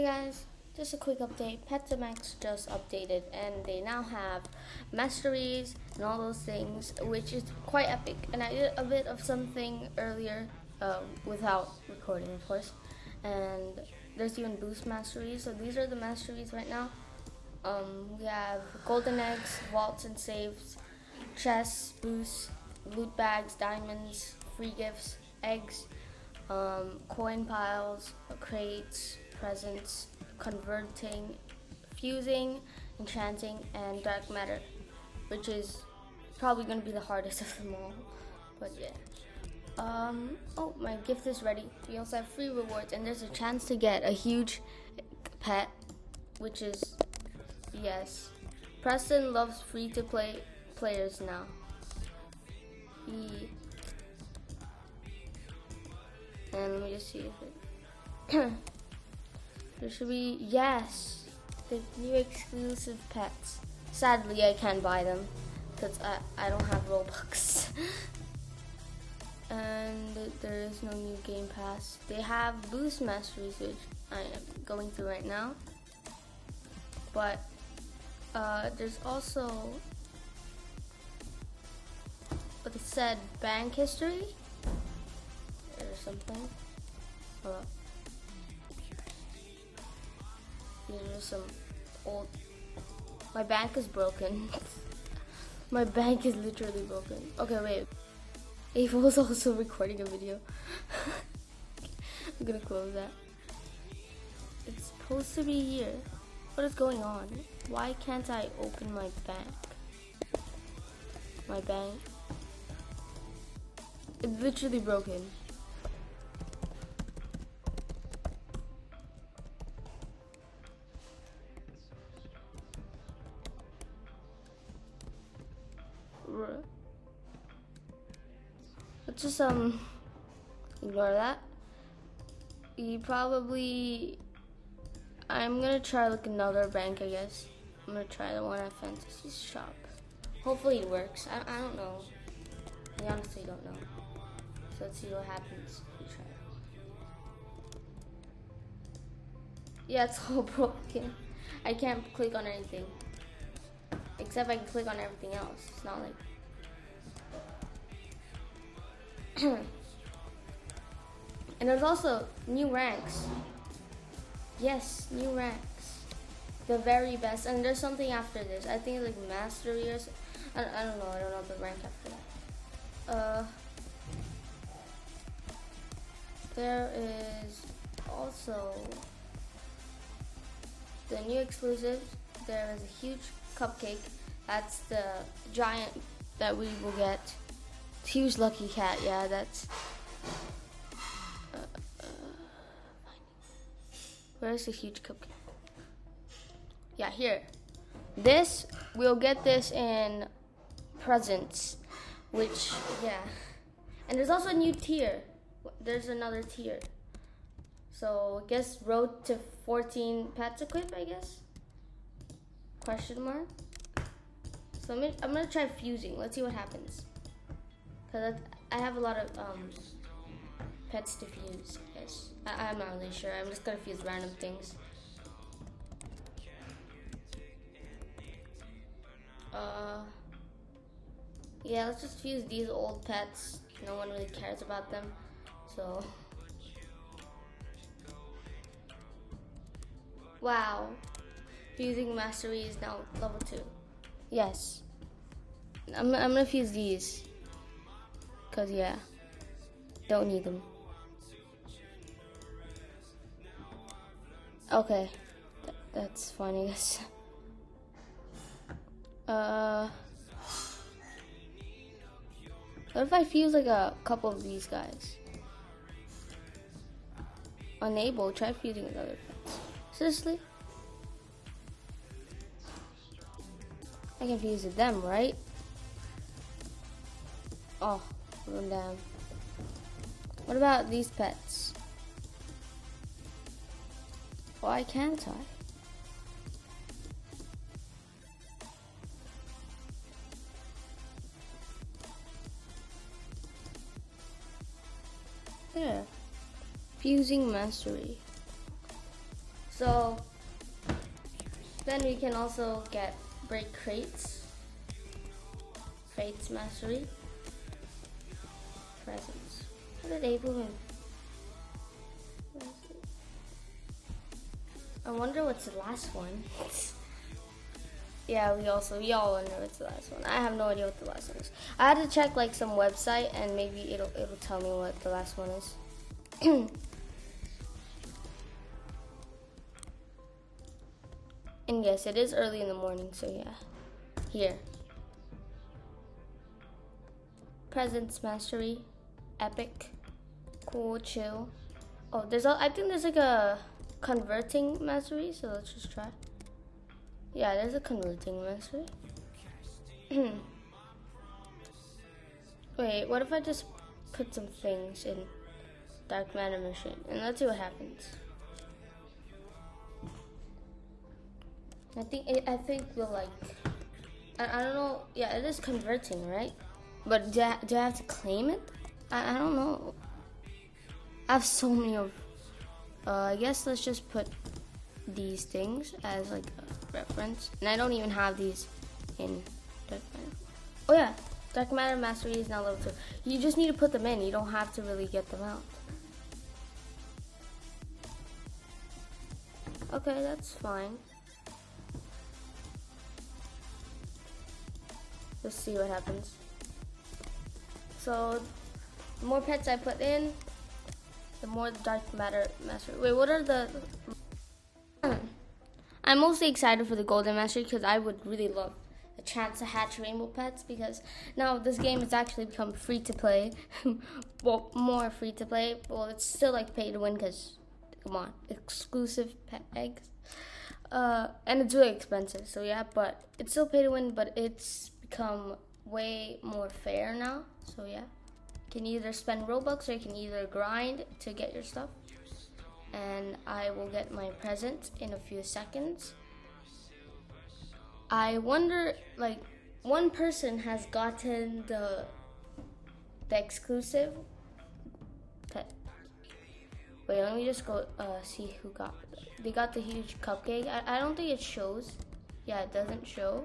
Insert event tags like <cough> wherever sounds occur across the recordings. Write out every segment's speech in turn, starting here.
Hey guys, just a quick update. Pet Sim X just updated and they now have masteries and all those things, which is quite epic. And I did a bit of something earlier uh, without recording, of course. And there's even boost masteries. So these are the masteries right now. Um, we have golden eggs, vaults and saves, chests, boosts, loot bags, diamonds, free gifts, eggs, um, coin piles, crates, presents, converting, fusing, enchanting, and dark matter, which is probably going to be the hardest <laughs> of them all. But yeah. Um, oh, my gift is ready. We also have free rewards, and there's a chance to get a huge pet, which is yes. Preston loves free to play players now. He and let me just see if it <clears throat> There should be, yes, the new exclusive pets. Sadly, I can't buy them because I, I don't have Robux. <laughs> and there is no new Game Pass. They have Boost Masteries, which I am going through right now. But uh, there's also what it said bank history or something. Hold up. Some old. My bank is broken. <laughs> My bank is literally broken. Okay, wait. Ava was also recording a video. <laughs> I'm gonna close that. It's supposed to be here. What is going on? Why can't I open my bank? My bank. It's literally broken. Just um ignore that. You probably I'm gonna try like another bank I guess. I'm gonna try the one at Fantasy Shop. Hopefully it works. I, I don't know. I honestly don't know. So let's see what happens we try. Yeah, it's <laughs> all broken. I can't click on anything. Except I can click on everything else. It's not like <clears throat> and there's also new ranks. Yes, new ranks. The very best. And there's something after this. I think like mastery or something. I, I don't know. I don't know the rank after that. Uh, there is also the new exclusives. There is a huge cupcake. That's the giant that we will get. Huge lucky cat, yeah, that's. Where's the huge cupcake? Yeah, here. This, we'll get this in presents, which, yeah. And there's also a new tier. There's another tier. So, I guess road to 14 pets equip, I guess? Question mark? So, I'm gonna, I'm gonna try fusing. Let's see what happens. Because I have a lot of um, pets to fuse. Yes, I, am not really sure. I'm just gonna fuse random things. Uh, yeah, let's just fuse these old pets. No one really cares about them, so. Wow, fusing mastery is now level two. Yes, I'm, I'm gonna fuse these. Cause yeah, don't need them. Okay, Th that's fine, I guess. <laughs> Uh, what if I fuse like a couple of these guys? Unable. Try fusing another. Seriously? I can fuse them, right? Oh them down. What about these pets? Why can't I? There. Fusing mastery. So then we can also get break crates, crates mastery, presents. What are they doing? I wonder what's the last one. <laughs> yeah, we also we all wonder what's the last one. I have no idea what the last one is. I had to check like some website and maybe it'll it'll tell me what the last one is. <clears throat> and yes, it is early in the morning, so yeah. Here. Presents mastery, epic, cool, chill. Oh, there's a, I think there's like a converting mastery, so let's just try. Yeah, there's a converting mastery. <clears throat> Wait, what if I just put some things in Dark Matter Machine and let's see what happens. I think I think we'll like I, I don't know yeah it is converting right but do I, do I have to claim it I, I don't know I have so many of uh, I guess let's just put these things as like a reference. And I don't even have these in Dark Matter. Oh yeah, Dark Matter Mastery is now level 2. You just need to put them in. You don't have to really get them out. Okay, that's fine. Let's see what happens. So, the more pets I put in, the more the dark matter mastery. Wait, what are the? I'm mostly excited for the golden mastery because I would really love a chance to hatch rainbow pets because now this game has actually become free to play. <laughs> well, more free to play. Well, it's still like pay to win because come on, exclusive pet eggs. Uh, and it's really expensive. So yeah, but it's still pay to win, but it's become way more fair now. So yeah you can either spend Robux or you can either grind to get your stuff. And I will get my present in a few seconds. I wonder, like, one person has gotten the the exclusive pet. Wait, let me just go uh, see who got. They got the huge cupcake. I, I don't think it shows. Yeah, it doesn't show.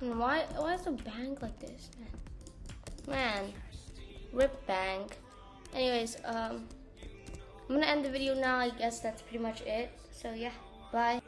And why why is the bank like this, man? Man, rip bank. Anyways, um, I'm gonna end the video now. I guess that's pretty much it. So yeah, bye.